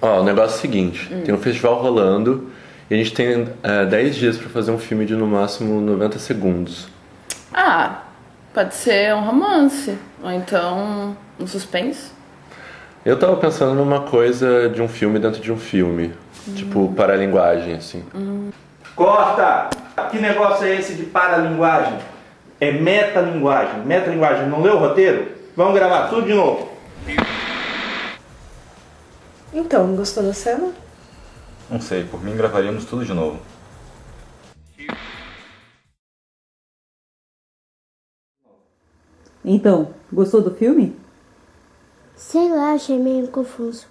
Ó, o negócio é o seguinte: tem um festival rolando e a gente tem é, 10 dias pra fazer um filme de no máximo 90 segundos. Ah, pode ser um romance. Ou então um suspense. Eu tava pensando numa coisa de um filme dentro de um filme. Tipo, paralinguagem, assim. Corta! Que negócio é esse de paralinguagem? É metalinguagem. Metalinguagem. Não leu o roteiro? Vamos gravar tudo de novo. Então, gostou da cena? Não sei, por mim gravaríamos tudo de novo. Então, gostou do filme? Sei lá, achei meio confuso.